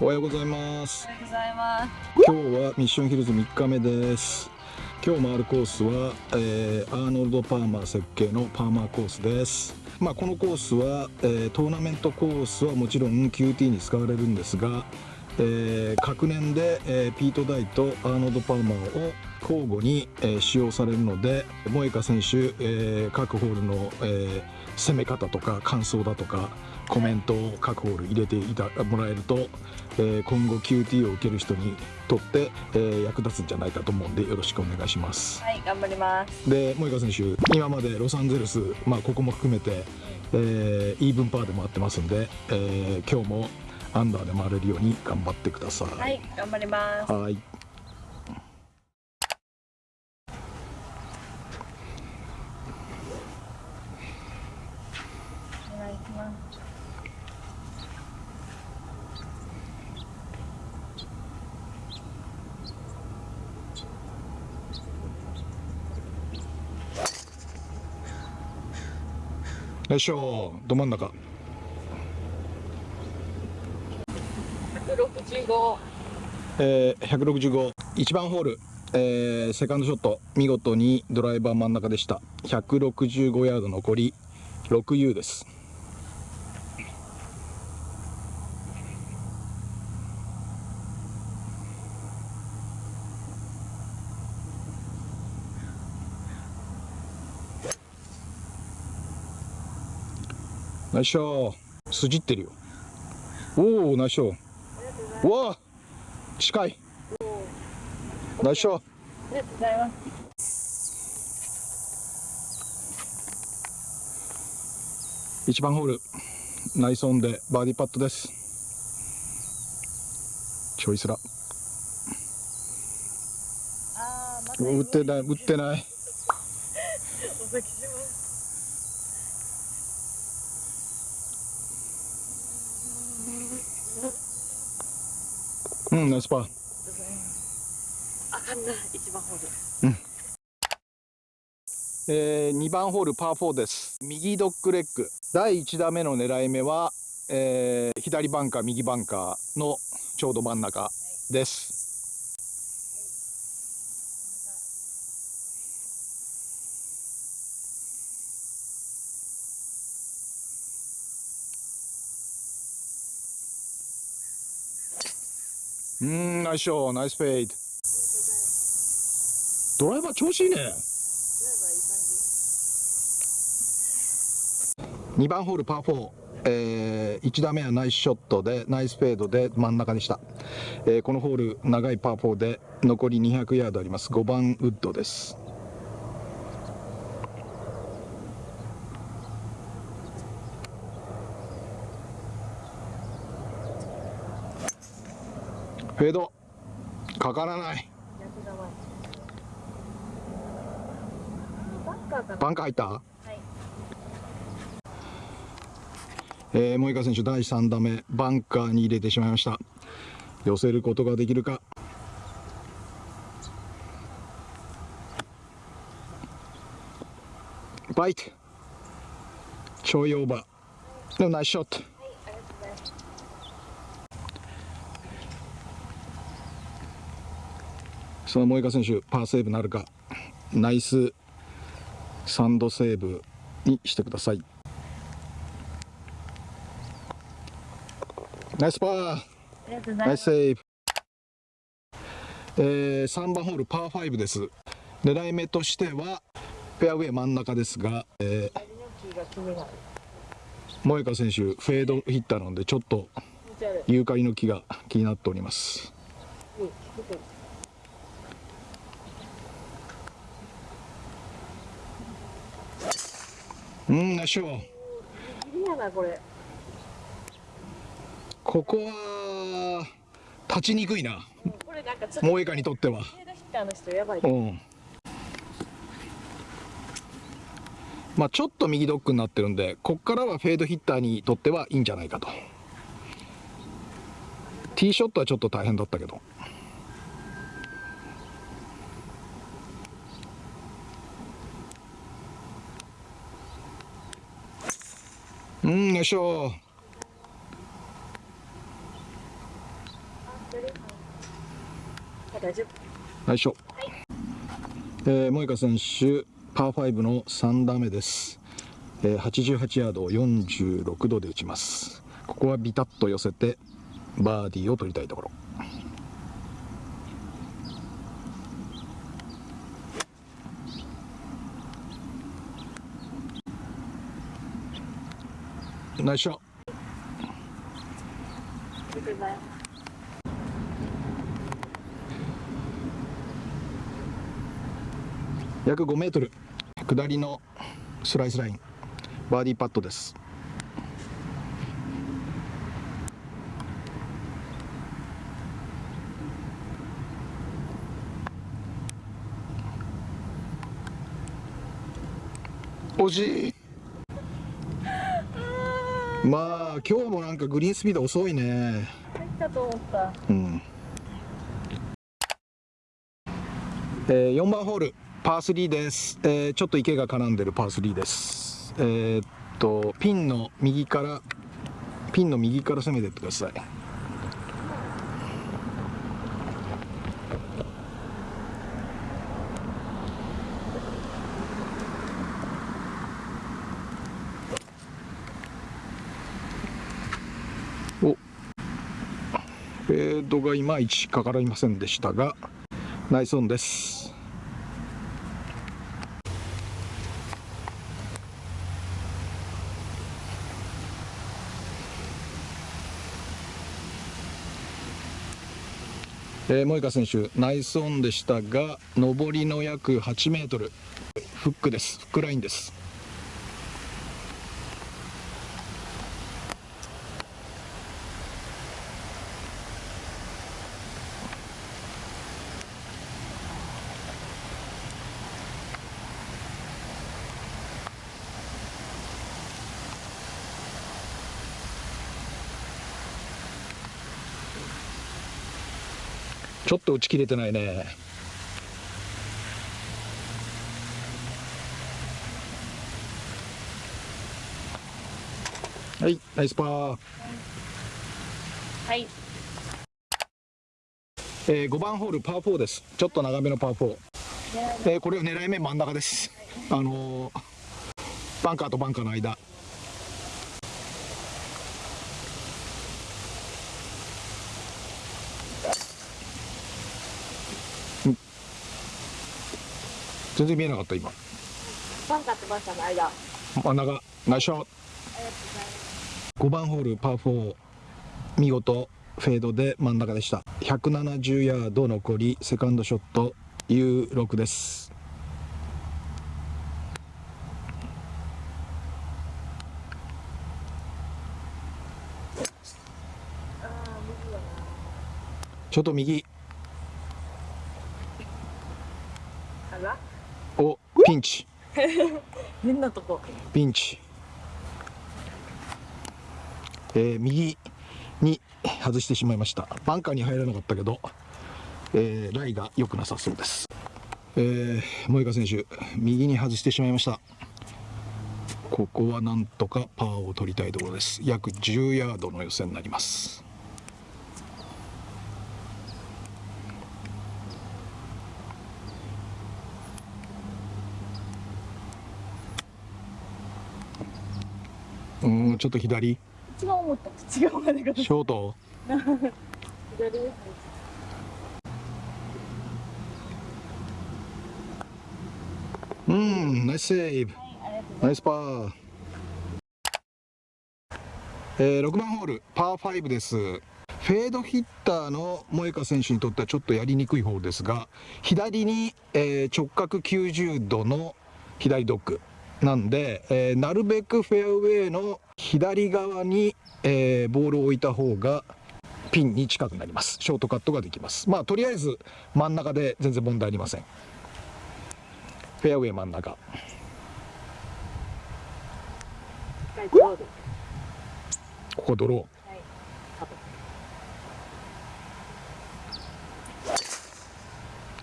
おはようございます。おはようございます。今日はミッションヒルズ3日目です。今日回るコースは、えー、アーノルド・パーマー設計のパーマーコースです。まあ、このコースは、えー、トーナメントコースはもちろん QT に使われるんですが、えー、各年で、えー、ピート・ダイとアーノルド・パーマーを交互に、えー、使用されるので萌香選手、えー、各ホールの、えー、攻め方とか感想だとかコメントを各ホール入れていたもらえると、えー、今後 QT を受ける人にとって、えー、役立つんじゃないかと思うんでよろしくお願いします。はい頑張ります。で萌香選手今までロサンゼルス、まあ、ここも含めて、えー、イーブンパーで回ってますんで、えー、今日もアンダーで回れるように頑張ってください。はい頑張ります。はいお願いしますよいしょど真ん中。165えー、165 1番ホール、えー、セカンドショット。見事にドライバー真ん中でした。165ヤード残り。6U ですナイスショー。筋ってるよ。おおナイスショー。うわ近い。ナイスショー。ありがとうございます1番ホール。ナイスオンでバーディーパットです。ちょいすらあーまた打ってない打ってないお先しますうんナイスパー。あかん。な一番ホールえー、2番ホールパー4です。右ドッグレッグ。第1打目の狙い目は、えー、左バンカー右バンカーのちょうど真ん中です、うんナイスショーナイスフェイドドライバー調子いいね。2番ホールパー4、えー、1打目はナイスショットでナイスフェードで真ん中でした、えーこのホール長いパー4で残り200ヤードあります。5番ウッドです。フェード。かからない。バンカー入った？はい。えー、萌香選手第3打目バンカーに入れてしまいました。寄せることができるか？バイト。ちょいオーバー。でもナイスショットはいありがとうございますその萌香選手パーセーブなるか。ナイス。サンドセーブにしてください。ナイスパー。ナイスセーブ、えー、3番ホールパー5です。狙い目としてはフェアウェイ真ん中ですが、えー、萌香選手フェードヒッターなのでちょっとユーカリの木が気になっておりますうん出てるう。んナイスショーギリギリやなこれ。ここは立ちにくいな。これなんかちょっと萌香にとっては。うん。まあちょっと右ドッグになってるんでこっからはフェードヒッターにとってはいいんじゃないかと。ティーショットはちょっと大変だったけどいしょよいしょ、はいえー、萌歌選手パー5の3打目です、えー、88ヤードを46度で打ちます。ここはビタッと寄せてバーディーを取りたいところ。ナイスショット約5メートル。下りのスライスライン。バーディーパットです。惜しい。まあ今日もなんかグリーンスピード遅いね。入ったと思った。うん。えー、4番ホールパー3です、えーちょっと池が絡んでるパー3です。えーっとピンの右からピンの右から攻めてってくださいおフェードがいまいちかかりませんでしたがナイスオンです。えー、萌香選手ナイスオンでしたが上りの約8メートル。フックです。フックラインです。ょっと打ち切れてないね。はいナイスパー、はい。えー、5番ホールパー4です。ちょっと長めのパー4、えー、これを狙い目真ん中です。あのーバンカーとバンカーの間全然見えなかった今。バンカーとバンカーの間。真ん中。ナイスショット。5番ホールパー4見事フェードで真ん中でした。170ヤード残りセカンドショット U6 です。ちょっと右あらおピンチ。変なとこ。ピンチ、えー右に外してしまいました。バンカーに入らなかったけど、えーライが良くなさそうです、えー、萌香選手右に外してしまいました。ここはなんとかパーを取りたいところです。約10ヤードの予選になりますうーんちょっと左。一番思った。違うまでがショート？左です。うんナイスセーブありがとうございナイスパー、えー、6番ホールパー5です。フェードヒッターの萌香選手にとってはちょっとやりにくい方ですが左に、えー直角90度の左ドッグなんで、えーなるべくフェアウェイの左側に、えーボールを置いた方がピンに近くなります。ショートカットができます。まあとりあえず真ん中で全然問題ありません。フェアウェイ真ん中。ここドロー。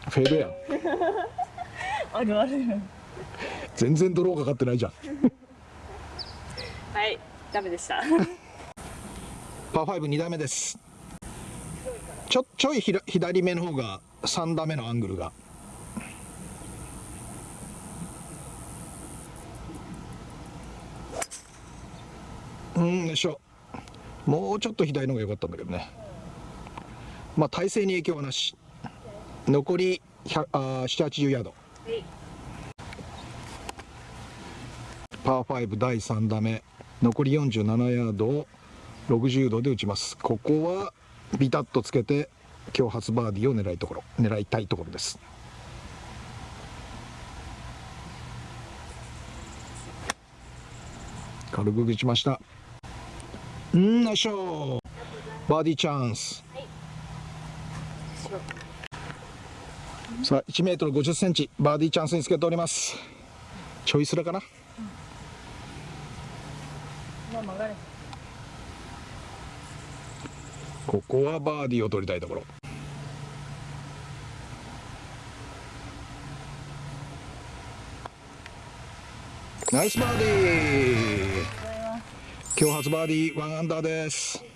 フェードや 全然ドローかかってないじゃん。はいダメでした。パー52打目です。ちょちょい左目の方が3打目のアングルが。うんよいしょ。もうちょっと左の方が良かったんだけどね。まあ体勢に影響はなし。残り780ヤード。はい。パー5第3打目残り47ヤードを60度で打ちます。ここはビタッとつけて今日初バーディーを狙いところ狙いたいところです。軽く打ちました。うんナイスショーバーディーチャンス。さあ1メートル50センチ。バーディーチャンスにつけております。ちょいすらかな。ここはバーディーを取りたいところ。ナイスバーディー。今日初バーディー1アンダーです。